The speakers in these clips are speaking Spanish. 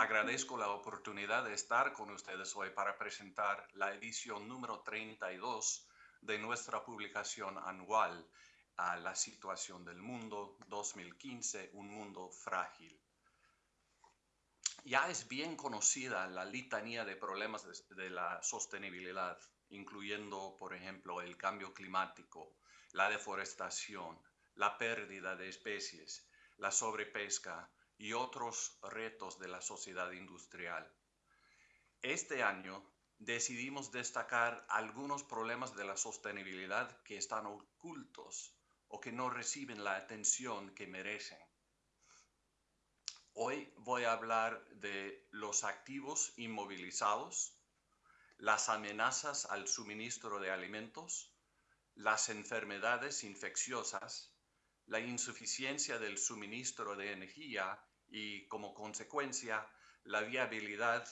agradezco la oportunidad de estar con ustedes hoy para presentar la edición número 32 de nuestra publicación anual a la situación del mundo 2015, un mundo frágil. Ya es bien conocida la litanía de problemas de, la sostenibilidad, incluyendo, por ejemplo, el cambio climático, la deforestación, la pérdida de especies, la sobrepesca, y otros retos de la sociedad industrial. Este año decidimos destacar algunos problemas de la sostenibilidad que están ocultos o que no reciben la atención que merecen. Hoy voy a hablar de los activos inmovilizados, las amenazas al suministro de alimentos, las enfermedades infecciosas, la insuficiencia del suministro de energía y como consecuencia la viabilidad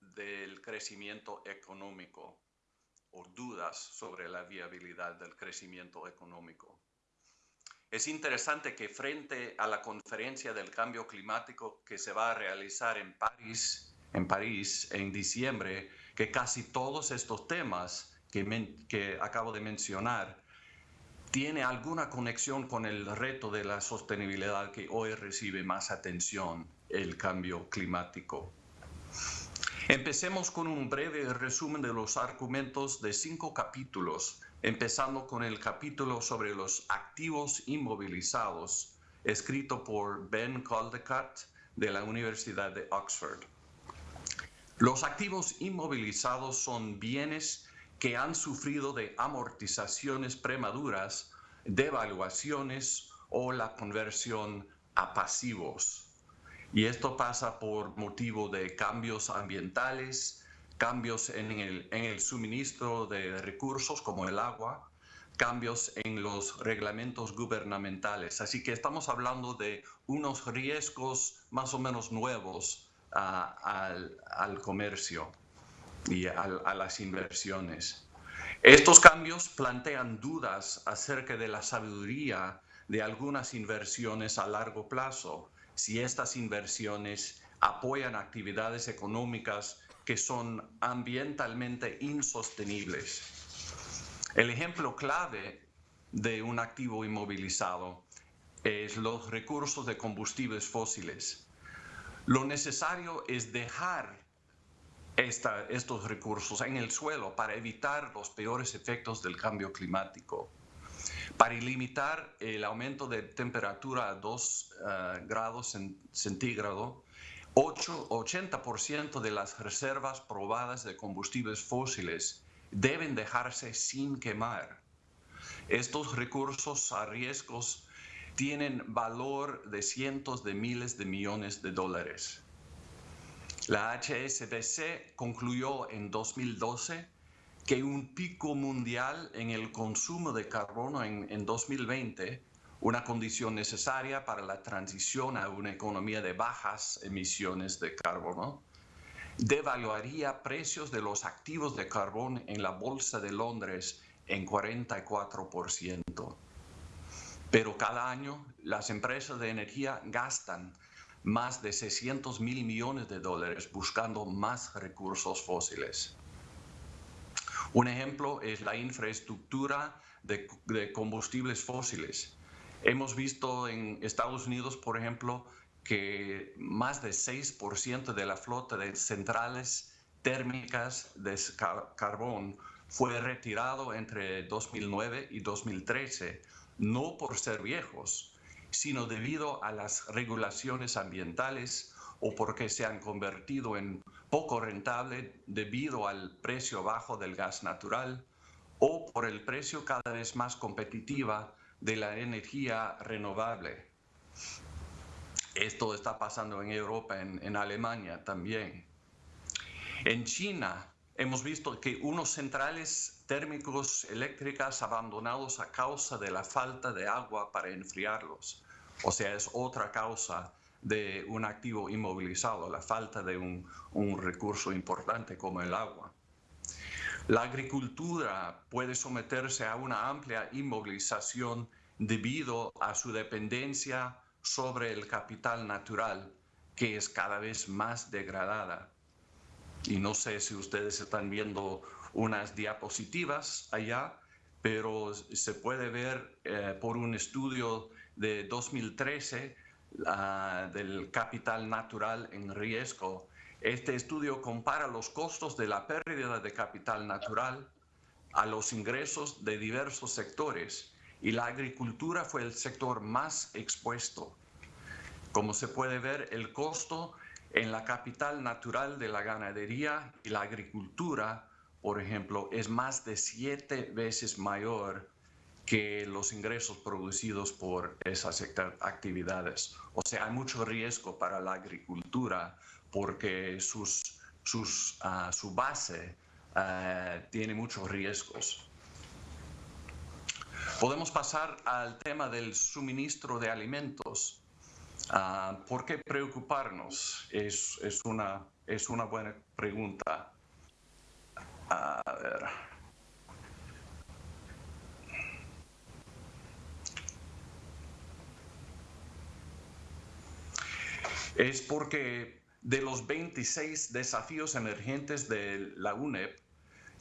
del crecimiento económico o dudas sobre la viabilidad del crecimiento económico. Es interesante que frente a la conferencia del cambio climático que se va a realizar en París, en, París, en diciembre, que casi todos estos temas que, que acabo de mencionar tiene alguna conexión con el reto de la sostenibilidad que hoy recibe más atención, el cambio climático. Empecemos con un breve resumen de los argumentos de cinco capítulos, empezando con el capítulo sobre los activos inmovilizados, escrito por Ben Caldecott de la Universidad de Oxford. Los activos inmovilizados son bienes que han sufrido de amortizaciones premaduras, devaluaciones o la conversión a pasivos. Y esto pasa por motivo de cambios ambientales, cambios en el, suministro de recursos como el agua, cambios en los reglamentos gubernamentales. Así que estamos hablando de unos riesgos más o menos nuevos al, al comercio y a, las inversiones. Estos cambios plantean dudas acerca de la sabiduría de algunas inversiones a largo plazo, si estas inversiones apoyan actividades económicas que son ambientalmente insostenibles. El ejemplo clave de un activo inmovilizado es los recursos de combustibles fósiles. Lo necesario es dejar estos recursos en el suelo para evitar los peores efectos del cambio climático, para limitar el aumento de temperatura a 2 eh, grados centígrados, 80% de las reservas probadas de combustibles fósiles deben dejarse sin quemar. Estos recursos a riesgos tienen valor de cientos de miles de millones de dólares. La HSBC concluyó en 2012 que un pico mundial en el consumo de carbono en, en 2020, una condición necesaria para la transición a una economía de bajas emisiones de carbono, devaluaría precios de los activos de carbón en la Bolsa de Londres en 44%. Pero cada año las empresas de energía gastan más de 600 mil millones de dólares buscando más recursos fósiles. Un ejemplo es la infraestructura de, combustibles fósiles. Hemos visto en Estados Unidos, por ejemplo, que más de 6% de la flota de centrales térmicas de carbón fue retirado entre 2009 y 2013, no por ser viejos, sino debido a las regulaciones ambientales o porque se han convertido en poco rentable debido al precio bajo del gas natural o por el precio cada vez más competitiva de la energía renovable. Esto está pasando en Europa, en, en Alemania también. En China hemos visto que unos centrales térmicos eléctricas abandonados a causa de la falta de agua para enfriarlos. O sea, es otra causa de un activo inmovilizado, la falta de un, un recurso importante como el agua. La agricultura puede someterse a una amplia inmovilización debido a su dependencia sobre el capital natural que es cada vez más degradada. Y no sé si ustedes están viendo unas diapositivas allá, pero se puede ver eh, por un estudio de 2013 del capital natural en riesgo. Este estudio compara los costos de la pérdida de capital natural a los ingresos de diversos sectores y la agricultura fue el sector más expuesto. Como se puede ver, el costo en la capital natural de la ganadería y la agricultura, por ejemplo, es más de siete veces mayor que los ingresos producidos por esas actividades. O sea, hay mucho riesgo para la agricultura porque sus, sus, ah, su base ah, tiene muchos riesgos. Podemos pasar al tema del suministro de alimentos. Ah, ¿Por qué preocuparnos? Es, es, una, es una buena pregunta. A ver. Es porque de los 26 desafíos emergentes de la UNEP,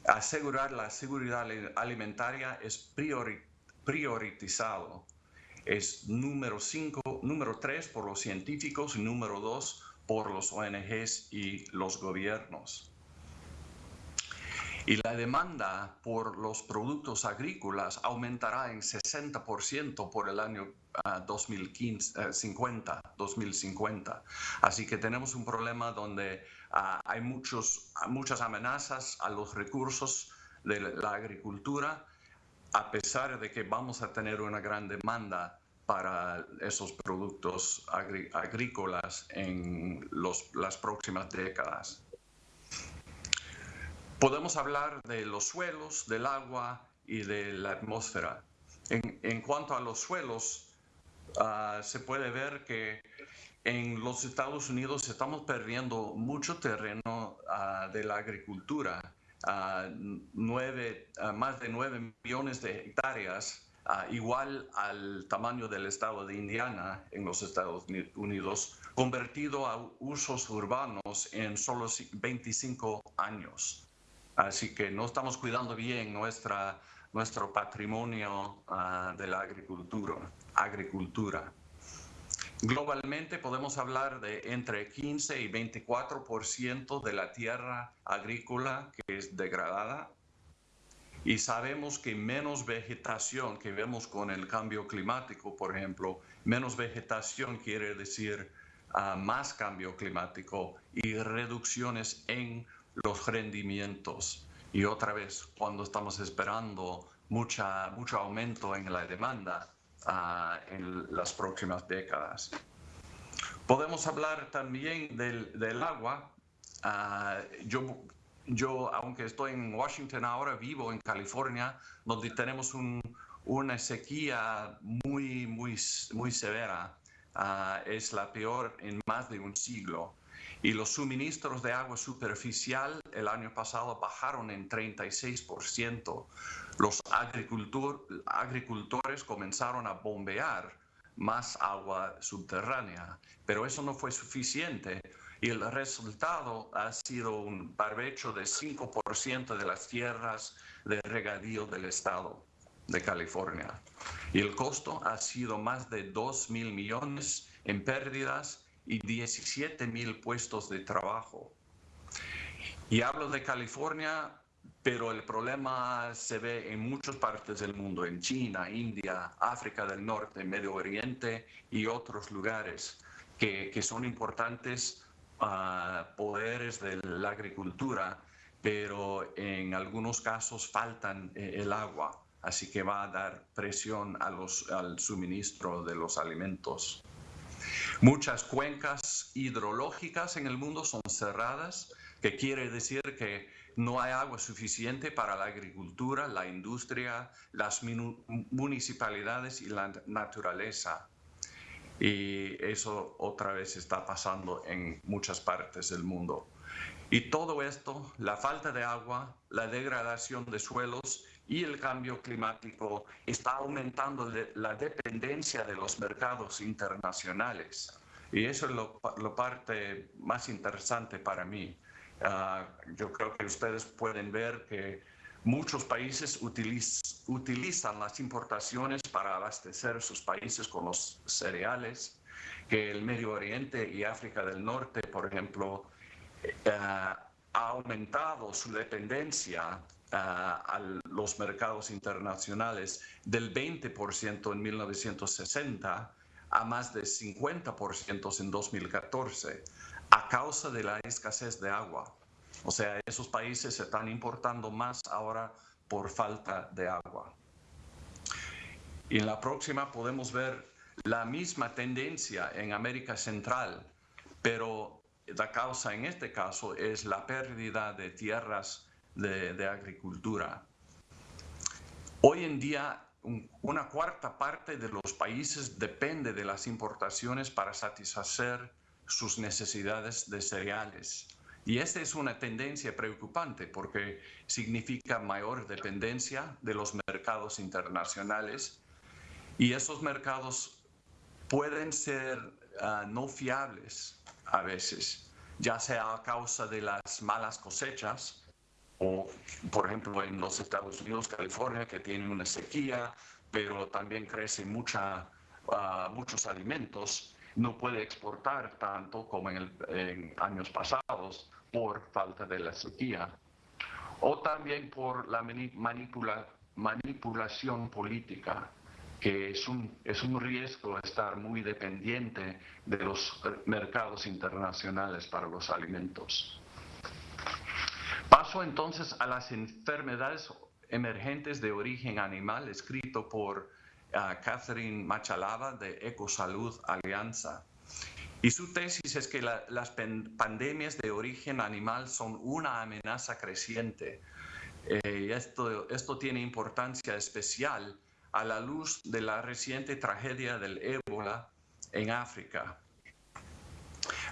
asegurar la seguridad alimentaria es prioritario priorizado. Es número 5, número 3 por los científicos y número 2 por los ONGs y los gobiernos. Y la demanda por los productos agrícolas aumentará en 60% por el año 2050, ah, 2050. Así que tenemos un problema donde ah, hay muchos, muchas amenazas a los recursos de la agricultura a pesar de que vamos a tener una gran demanda para esos productos agrícolas en las próximas décadas. Podemos hablar de los suelos, del agua y de la atmósfera. En, cuanto a los suelos, ah, se puede ver que en los Estados Unidos estamos perdiendo mucho terreno ah, de la agricultura nueve, más de 9 millones de hectáreas, igual al tamaño del estado de Indiana en los Estados Unidos, convertido a usos urbanos en solo 25 años. Así que no estamos cuidando bien nuestra, nuestro patrimonio de la agricultura. agricultura. Globalmente podemos hablar de entre 15 y 24% de la tierra agrícola que es degradada y sabemos que menos vegetación que vemos con el cambio climático, por ejemplo, menos vegetación quiere decir ah, más cambio climático y reducciones en los rendimientos. Y otra vez, cuando estamos esperando mucha, mucho aumento en la demanda, en las próximas décadas. Podemos hablar también del, agua. Ah, yo, yo, aunque estoy en Washington ahora, vivo en California, donde tenemos una sequía muy, muy, muy severa. Ah, es la peor en más de un siglo. Y los suministros de agua superficial el año pasado bajaron en 36%. Los agricultores comenzaron a bombear más agua subterránea, pero eso no fue suficiente y el resultado ha sido un barbecho de 5% de las tierras de regadío del estado de California. Y el costo ha sido más de 2 mil millones en pérdidas y 17 mil puestos de trabajo. Y hablo de California, pero el problema se ve en muchas partes del mundo, en China, India, África del Norte, Medio Oriente y otros lugares que, que son importantes uh, poderes de la agricultura, pero en algunos casos faltan eh, el agua, así que va a dar presión a los, al suministro de los alimentos. Muchas cuencas hidrológicas en el mundo son cerradas, que quiere decir que no hay agua suficiente para la agricultura, la industria, las municipalidades y la naturaleza. Y eso otra vez está pasando en muchas partes del mundo. Y todo esto, la falta de agua, la degradación de suelos y el cambio climático está aumentando la dependencia de los mercados internacionales. Y eso es lo, parte más interesante para mí. Ah, yo creo que ustedes pueden ver que muchos países utilizan las importaciones para abastecer sus países con los cereales, que el Medio Oriente y África del Norte, por ejemplo, ha aumentado su dependencia a los mercados internacionales del 20% en 1960 a más de 50% en 2014 a causa de la escasez de agua. O sea, esos países se están importando más ahora por falta de agua. Y en la próxima podemos ver la misma tendencia en América Central, pero la causa en este caso es la pérdida de tierras de, agricultura. Hoy en día, una cuarta parte de los países depende de las importaciones para satisfacer sus necesidades de cereales. Y esta es una tendencia preocupante porque significa mayor dependencia de los mercados internacionales y esos mercados pueden ser ah, no fiables a veces, ya sea a causa de las malas cosechas o por ejemplo en los Estados Unidos, California, que tiene una sequía, pero también crece mucha, ah, muchos alimentos, no puede exportar tanto como en, años pasados por falta de la sequía. O también por la manipula, manipulación política, que es un, es un riesgo estar muy dependiente de los mercados internacionales para los alimentos. Paso entonces a las enfermedades emergentes de origen animal, escrito por ah, Catherine Machalava de Ecosalud Alianza. Y su tesis es que las pandemias de origen animal son una amenaza creciente. Eh, esto tiene importancia especial a la luz de la reciente tragedia del ébola en África.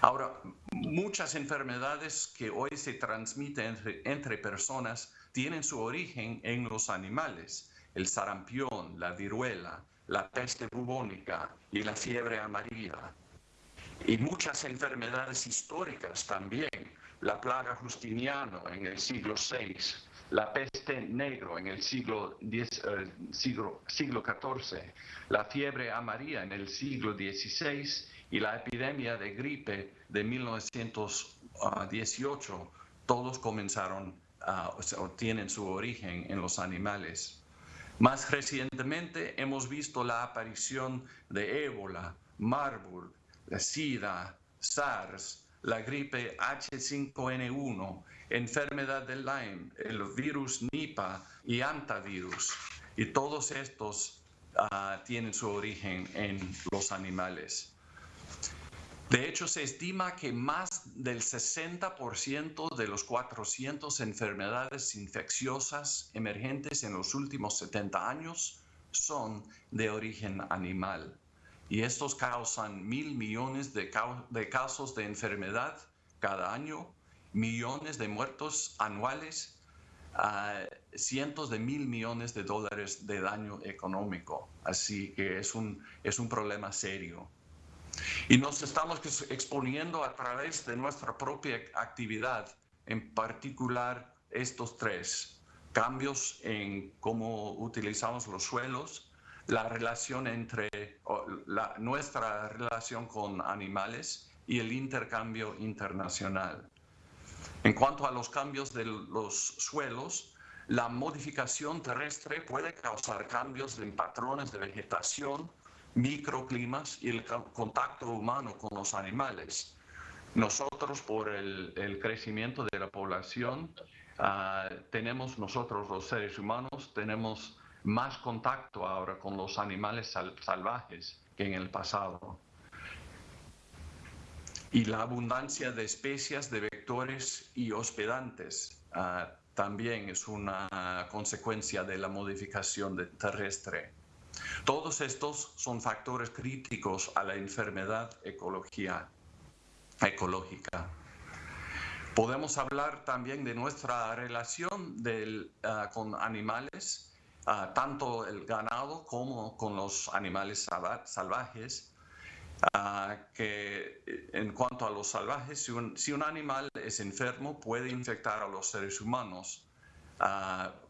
Ahora, muchas enfermedades que hoy se transmiten entre, personas tienen su origen en los animales. El sarampión, la viruela, la peste bubónica y la fiebre amarilla. Y muchas enfermedades históricas también. La plaga justiniana en el siglo VI, la peste negro en el siglo, eh, siglo XIV, la fiebre amarilla en el siglo XVI y la epidemia de gripe de 1918, todos comenzaron o tienen su origen en los animales. Más recientemente hemos visto la aparición de ébola, Marburg, la SIDA, SARS, la gripe H5N1, enfermedad de Lyme, el virus Nipah y antivirus. Y todos estos ah, tienen su origen en los animales. De hecho, se estima que más del 60% de los 400 enfermedades infecciosas emergentes en los últimos 70 años son de origen animal. Y estos causan mil millones de, casos de enfermedad cada año, millones de muertos anuales, cientos de mil millones de dólares de daño económico. Así que es un, es un problema serio. Y nos estamos exponiendo a través de nuestra propia actividad, en particular estos tres, cambios en cómo utilizamos los suelos, la relación entre nuestra relación con animales y el intercambio internacional. En cuanto a los cambios de los suelos, la modificación terrestre puede causar cambios en patrones de vegetación, microclimas y el contacto humano con los animales. Nosotros, por el, crecimiento de la población, ah, tenemos nosotros los seres humanos, tenemos más contacto ahora con los animales salvajes que en el pasado. Y la abundancia de especies de vectores y hospedantes ah, también es una consecuencia de la modificación terrestre. Todos estos son factores críticos a la enfermedad ecológica. Podemos hablar también de nuestra relación ah, con animales, ah, tanto el ganado como con los animales salvajes. ah, que eh, en cuanto a los salvajes, si un, animal es enfermo, puede infectar a los seres humanos.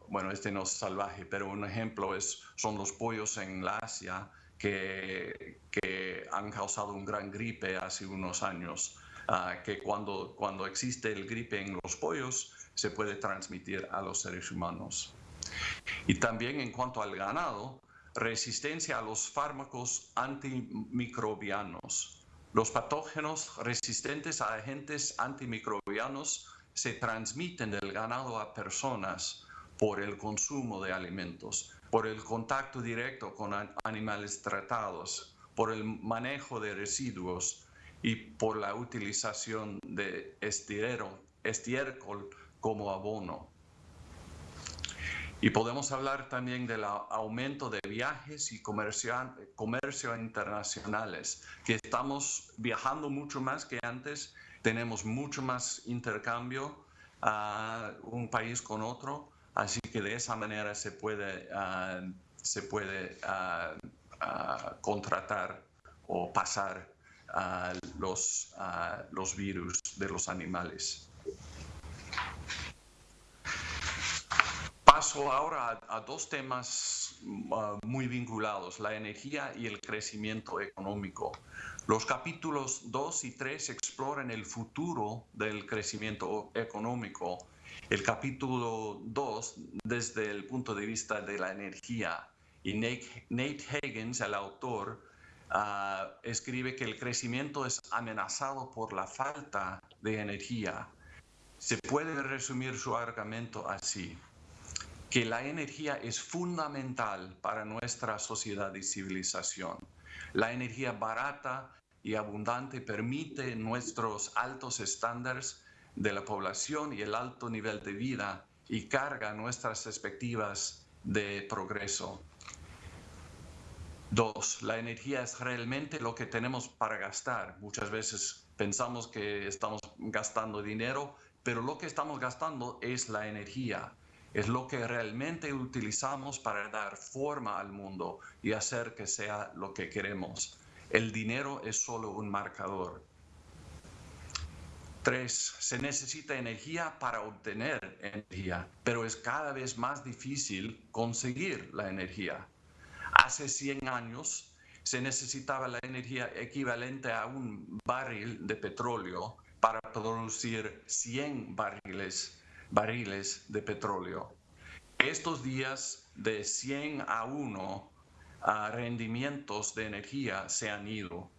Bueno, este no es salvaje, pero un ejemplo es, son los pollos en Asia que, que han causado un gran gripe hace unos años, uh, que cuando, cuando existe el gripe en los pollos, se puede transmitir a los seres humanos. Y también en cuanto al ganado, resistencia a los fármacos antimicrobianos. Los patógenos resistentes a agentes antimicrobianos se transmiten del ganado a personas por el consumo de alimentos, por el contacto directo con animales tratados, por el manejo de residuos y por la utilización de estiércol como abono. Y podemos hablar también del aumento de viajes y comercio, comercio internacionales, que estamos viajando mucho más que antes, tenemos mucho más intercambio a un país con otro, así que de esa manera se puede, uh, se puede uh, uh, contratar o pasar los, los virus de los animales. Paso ahora a, dos temas muy vinculados, la energía y el crecimiento económico. Los capítulos 2 y 3 exploran el futuro del crecimiento económico. El capítulo 2 desde el punto de vista de la energía. Y Nate, Nate Higgins, el autor, uh, escribe que el crecimiento es amenazado por la falta de energía. Se puede resumir su argumento así que la energía es fundamental para nuestra sociedad y civilización. La energía barata y abundante permite nuestros altos estándares de la población y el alto nivel de vida y carga nuestras perspectivas de progreso. Dos, la energía es realmente lo que tenemos para gastar. Muchas veces pensamos que estamos gastando dinero, pero lo que estamos gastando es la energía es lo que realmente utilizamos para dar forma al mundo y hacer que sea lo que queremos. El dinero es solo un marcador. Tres, se necesita energía para obtener energía, pero es cada vez más difícil conseguir la energía. Hace 100 años se necesitaba la energía equivalente a un barril de petróleo para producir 100 barriles barriles de petróleo. Estos días de 100 a 1 a rendimientos de energía se han ido.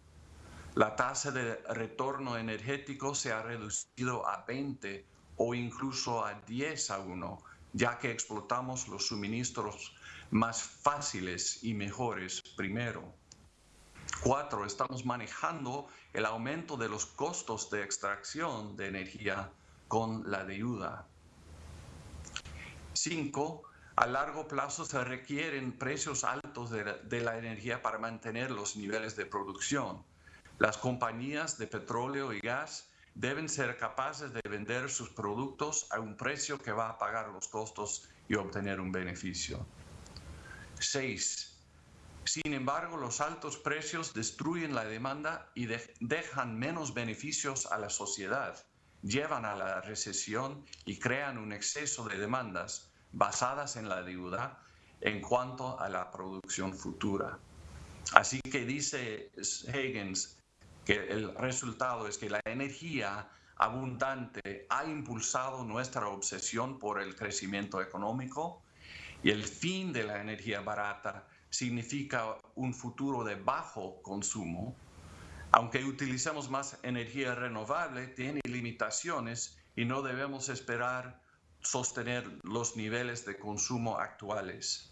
La tasa de retorno energético se ha reducido a 20 o incluso a 10 a 1, ya que explotamos los suministros más fáciles y mejores primero. Cuatro, estamos manejando el aumento de los costos de extracción de energía con la deuda. Cinco, a largo plazo se requieren precios altos de la, energía para mantener los niveles de producción. Las compañías de petróleo y gas deben ser capaces de vender sus productos a un precio que va a pagar los costos y obtener un beneficio. 6. Sin embargo, los altos precios destruyen la demanda y dejan menos beneficios a la sociedad llevan a la recesión y crean un exceso de demandas basadas en la deuda en cuanto a la producción futura. Así que dice Higgins que el resultado es que la energía abundante ha impulsado nuestra obsesión por el crecimiento económico y el fin de la energía barata significa un futuro de bajo consumo aunque utilicemos más energía renovable, tiene limitaciones y no debemos esperar sostener los niveles de consumo actuales.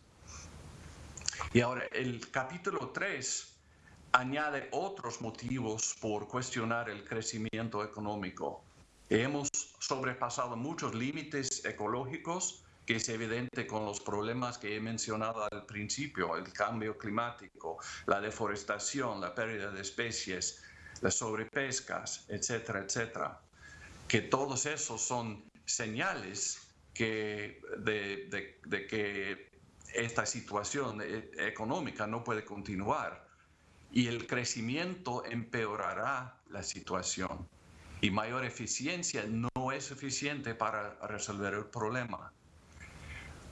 Y ahora, el capítulo 3 añade otros motivos por cuestionar el crecimiento económico. Hemos sobrepasado muchos límites ecológicos que es evidente con los problemas que he mencionado al principio, el cambio climático, la deforestación, la pérdida de especies, las sobrepescas, etcétera, etcétera. Que todos esos son señales que de, de que esta situación e, económica no puede continuar. Y el crecimiento empeorará la situación y mayor eficiencia no es suficiente para resolver el problema.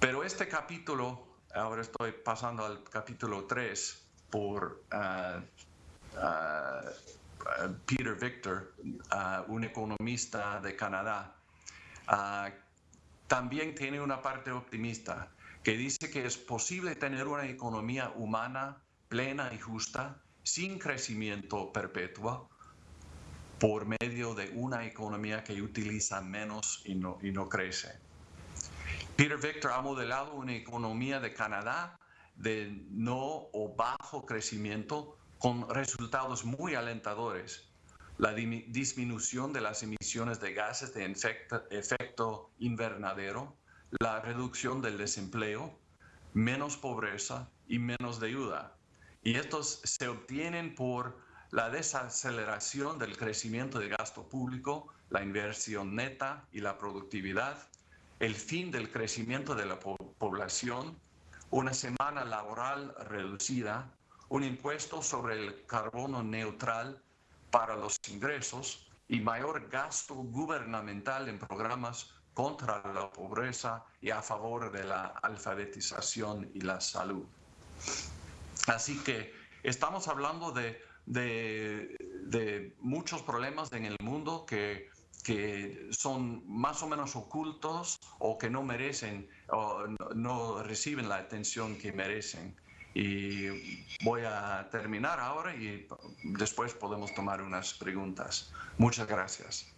Pero este capítulo, ahora estoy pasando al capítulo 3 por ah, ah, Peter Victor, ah, un economista de Canadá, también tiene una parte optimista que dice que es posible tener una economía humana plena y justa sin crecimiento perpetuo por medio de una economía que utiliza menos y no, y no crece. Peter Victor ha modelado una economía de Canadá de no o bajo crecimiento con resultados muy alentadores. La disminución de las emisiones de gases de efecto invernadero, la reducción del desempleo, menos pobreza y menos deuda. Y estos se obtienen por la desaceleración del crecimiento del gasto público, la inversión neta y la productividad, el fin del crecimiento de la población, una semana laboral reducida, un impuesto sobre el carbono neutral para los ingresos y mayor gasto gubernamental en programas contra la pobreza y a favor de la alfabetización y la salud. Así que estamos hablando de, muchos problemas en el mundo que, que, son más o menos ocultos o que no merecen o no, reciben la atención que merecen. Y voy a terminar ahora y después podemos tomar unas preguntas. Muchas gracias.